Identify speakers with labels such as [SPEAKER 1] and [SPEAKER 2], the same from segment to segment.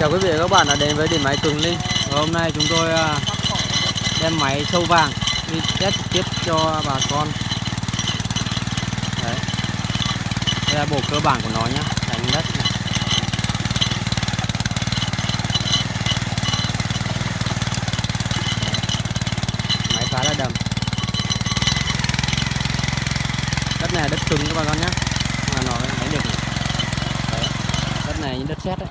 [SPEAKER 1] Chào quý vị và các bạn đã đến với điểm máy Cường Linh và hôm nay chúng tôi à, đem máy sâu vàng đi test trực tiếp cho bà con Đấy. Đây là bộ cơ bản của nó nhé đánh đất này. Đấy. máy khá là đầm đất này là đất cứng các bà con nhé mà nó đánh được. Đấy. đất này như đất sét đấy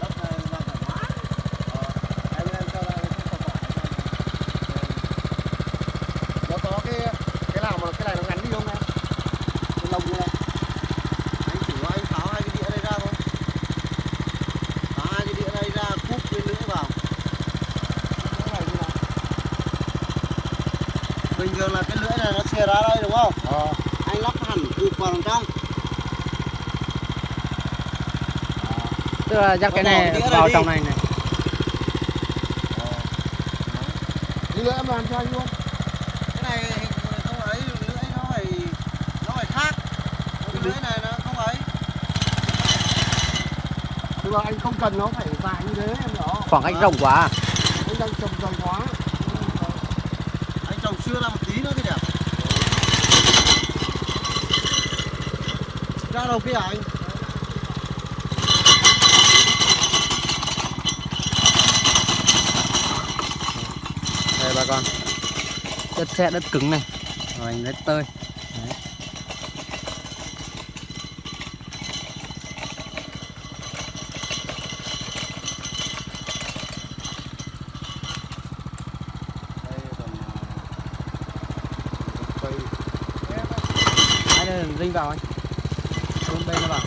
[SPEAKER 2] đất này là thoải mái ờ, em em cho ra cái cọc cọc nó có cái cái nào mà cái này nó ngắn đi không em cái lồng như này anh thử anh tháo hai cái đĩa này ra thôi tháo hai cái đĩa này ra cúp cái lưỡi vào cái này như này là lưỡi này nó xìa ra đây đúng không? Anh lắp hẳn cụp vào đằng trong.
[SPEAKER 1] Tức là dắt cái này vào
[SPEAKER 2] đi.
[SPEAKER 1] trong này này.
[SPEAKER 2] Cái lưỡi em làm cho anh luôn. Cái này không ấy, lưỡi nó phải nó phải khác. Cái lưỡi này nó không ấy. Nhưng mà anh không cần nó phải dài như thế em rõ
[SPEAKER 1] khoảng cách rộng quá à?
[SPEAKER 2] Anh đang trồng trồng quá chưa trồng một tí nữa kìa Ra đầu kia anh?
[SPEAKER 1] đây bà con. Đất xe đất cứng này. Rồi, anh đất tơi Đấy.
[SPEAKER 2] Đây còn cây
[SPEAKER 1] Đấy, đây là dinh vào anh xuống đây nó vào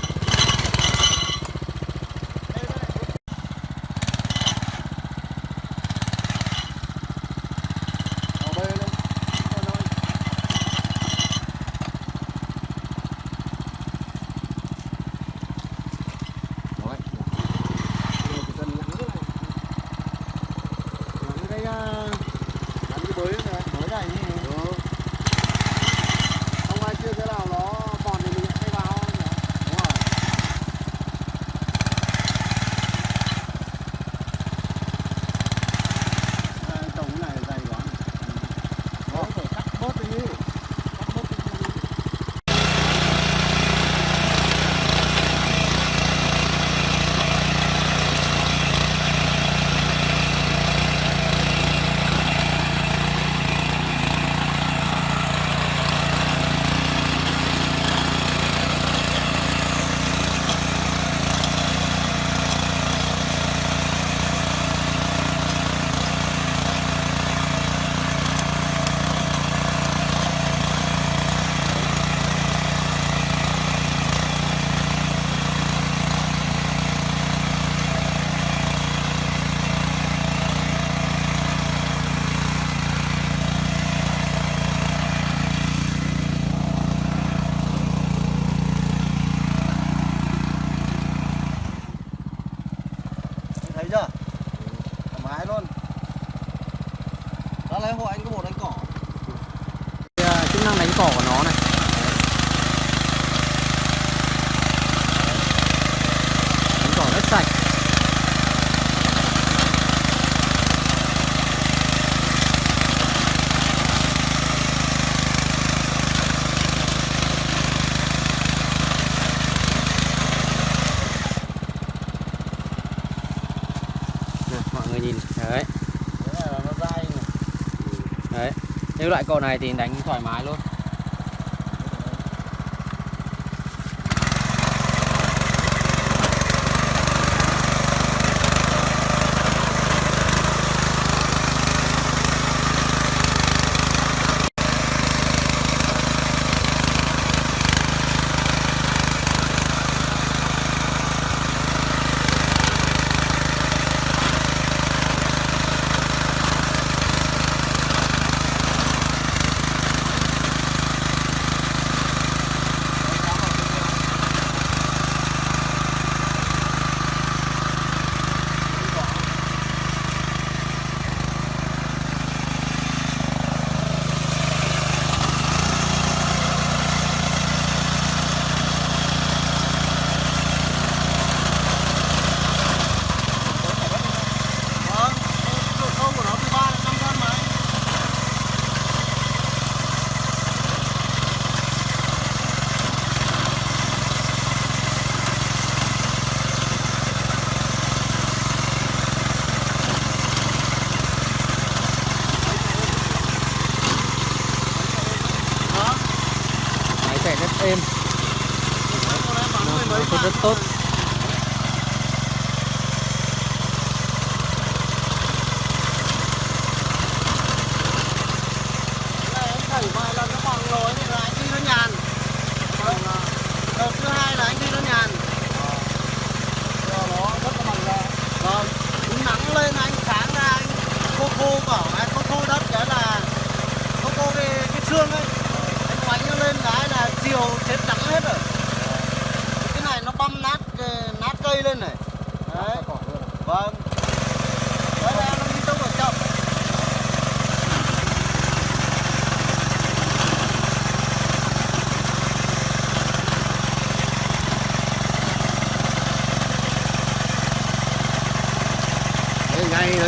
[SPEAKER 2] Ở đây đây Con ơi Đấy. Đây chỉ cần nhắn thế này. Nhắn cái à, nhắn cái bới này. Bới này nhỉ? Ừ. Không ai chưa cái nào nó còn thì mình hay vào nhỉ? Đúng rồi. À, trồng cái này dày quá. Nó phải cắt bớt đi. Cắt bớt đi. thấy chưa? Thoải mái luôn. Đó lấy hộ anh có một đánh cỏ.
[SPEAKER 1] À, chức năng đánh cỏ của nó này. Đánh cỏ rất sạch Này, mọi người nhìn đấy
[SPEAKER 2] thế này là nó dai này
[SPEAKER 1] đấy cái loại cỏ này thì đánh thoải mái luôn.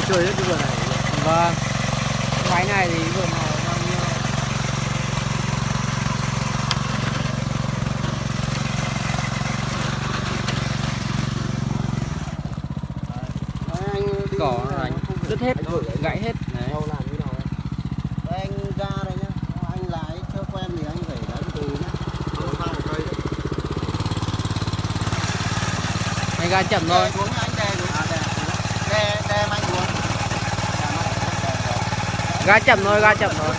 [SPEAKER 2] Chơi hết cái vườn này
[SPEAKER 1] vâng máy này thì vừa màu bao nhiêu cỏ
[SPEAKER 2] này,
[SPEAKER 1] đứt hết
[SPEAKER 2] đấy.
[SPEAKER 1] gãy hết đấy
[SPEAKER 2] Đâu làm như nào đấy. Anh ra đây nhá. Anh lái chưa quen thì anh phải lái từ nhá.
[SPEAKER 1] Anh ga chậm thôi
[SPEAKER 2] Đè xuống nhá, anh đè xuống. À, đè, đè, đè mạnh xuống. Đè mạnh, đè, đè.
[SPEAKER 1] Ga chậm thôi ga chậm thôi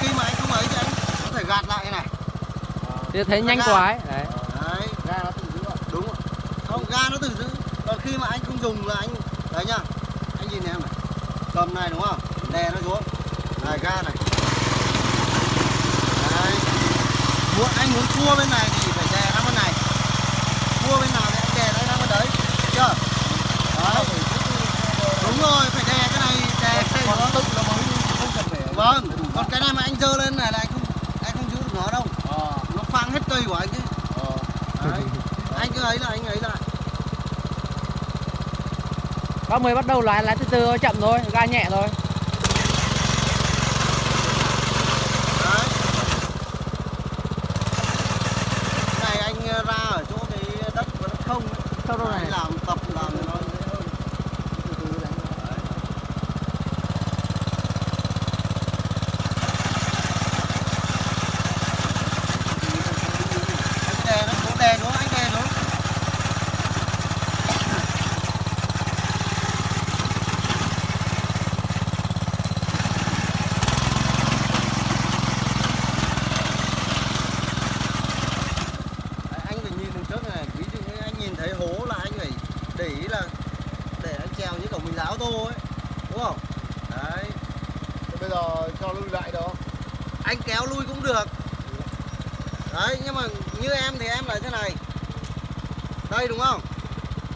[SPEAKER 2] Khi mà anh không ấy thì anh có thể gạt lại này.
[SPEAKER 1] thì thấy nhanh quá ấy đấy
[SPEAKER 2] Đấy. Ga nó tự giữ ạ. Đúng ạ. Không, ga nó tự giữ. Còn khi mà anh không dùng là anh đấy nhá. Anh nhìn em này. Cầm này đúng không? Đè nó xuống. Này ga này. Đấy. Muốn anh muốn cua bên này thì phải đè nó bên này. Cua bên nào thì anh đè nó bên đấy. Được Chưa? Đấy. Đúng rồi, phải đè cái này, đè cái này nó tự nó mới không phải. Vâng. Còn cái này mà anh dơ lên này là anh không anh không giữ được nó đâu. Nó phang hết cây của anh ấy. Đấy. Anh cứ ấy là anh ấy lại.
[SPEAKER 1] bác mới bắt đầu lái lái từ từ thôi chậm thôi ga nhẹ thôi
[SPEAKER 2] Đấy. Cái này anh ờ, ra ở chỗ cái đất của đất không ấy.
[SPEAKER 1] Sao đâu này?
[SPEAKER 2] Anh làm cho nó dễ hơn. Từ từ đánh. Đấy. Anh đè nó xuống, đè xuống, anh đè xuống. Đấy, anh phải nhìn đằng trước này ví dụ như anh nhìn thấy hố là anh phải để ý là để anh trèo như kiểu mình lái ô tô ấy đúng không đấy
[SPEAKER 3] bây giờ cho lui lại đó
[SPEAKER 2] anh kéo lui cũng được. Đấy nhưng mà như em thì em là thế này. Đây đúng không?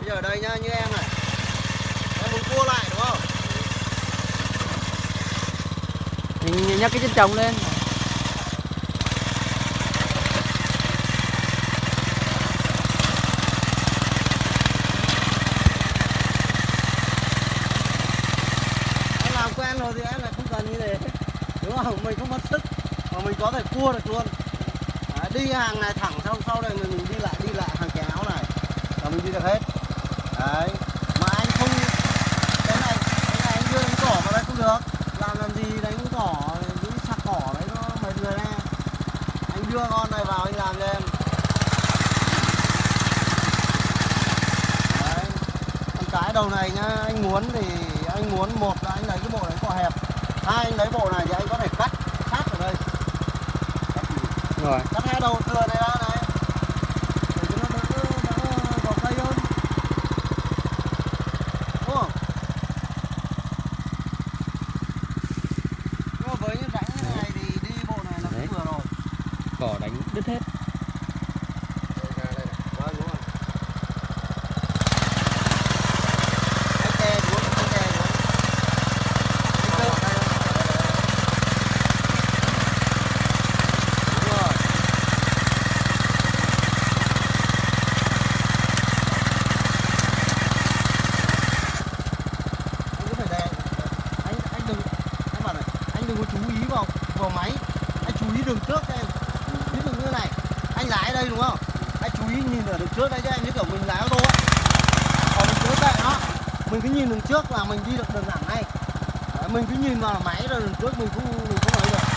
[SPEAKER 2] Bây giờ đây nhá như em này. Em muốn cua lại đúng không?
[SPEAKER 1] Mình nhắc cái chân trống lên.
[SPEAKER 2] Em làm quen rồi thì em lại không cần như thế. Đúng không? Mình không mất sức mà mình có thể cua được luôn. Đấy, đi hàng này thẳng xong sau này mình, mình đi lại đi lại hàng kéo này. Là mình đi được hết. Đấy. Mà anh không cái này cái này anh đưa đánh cỏ vào đây không được. Làm làm gì đánh cỏ những sạc cỏ đấy nó mệt người ra anh đưa con này vào anh làm cho em. Đấy. Con cái đầu này nhá anh muốn thì anh muốn một là anh lấy cái bộ đánh cỏ hẹp. Hai anh lấy bộ này thì anh có thể cắt
[SPEAKER 1] rồi.
[SPEAKER 2] Cắt hai đầu thừa này ra này. Để cho nó đỡ đỡ vào cây hơn. Đúng không? Nhưng mà với những rãnh như này thì đi bộ này
[SPEAKER 1] Đấy.
[SPEAKER 2] cũng vừa rồi.
[SPEAKER 1] Cỏ đánh đứt hết
[SPEAKER 2] vâng đúng rồi anh đè xuống anh đè xuống anh cơ đúng rồi anh cứ phải đè anh anh đừng em bảo này anh đừng có chú ý vào vào máy anh chú ý đường trước cho em ví dụ như này anh lái đây đúng không anh chú ý nhìn ở đường trước đây cho em như kiểu mình lái ô tô ấy còn mình cứ kệ nó mình cứ nhìn đường trước là mình đi được đường thẳng này. Đấy, mình cứ nhìn vào máy rồi đường trước mình cũng mình không ấy được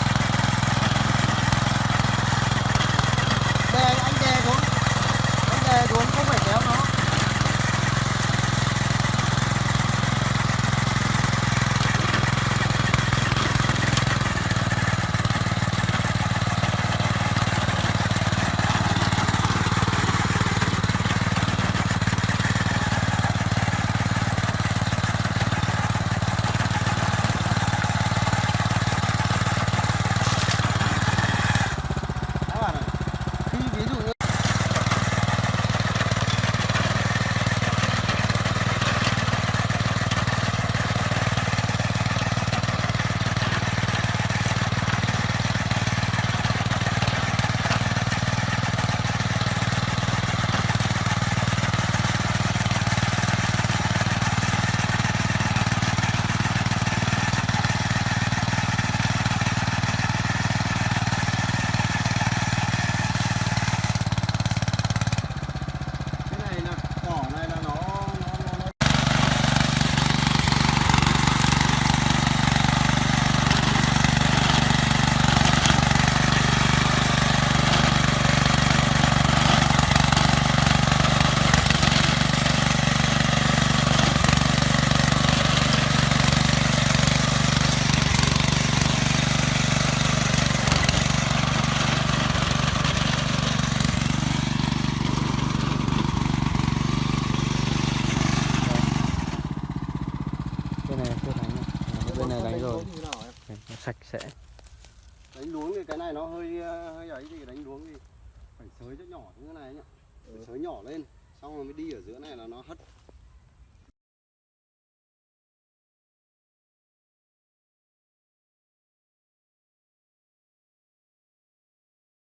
[SPEAKER 1] này chưa đánh nhá. Đó, bên này đánh rồi
[SPEAKER 3] luống như thế nào em
[SPEAKER 1] Đấy, nó sạch sẽ
[SPEAKER 2] đánh luống thì cái này nó hơi ờ, hơi ấy thì đánh luống thì phải sới cho nhỏ như thế này nhá ừ. sới nhỏ lên, xong rồi mới đi ở giữa này là nó hất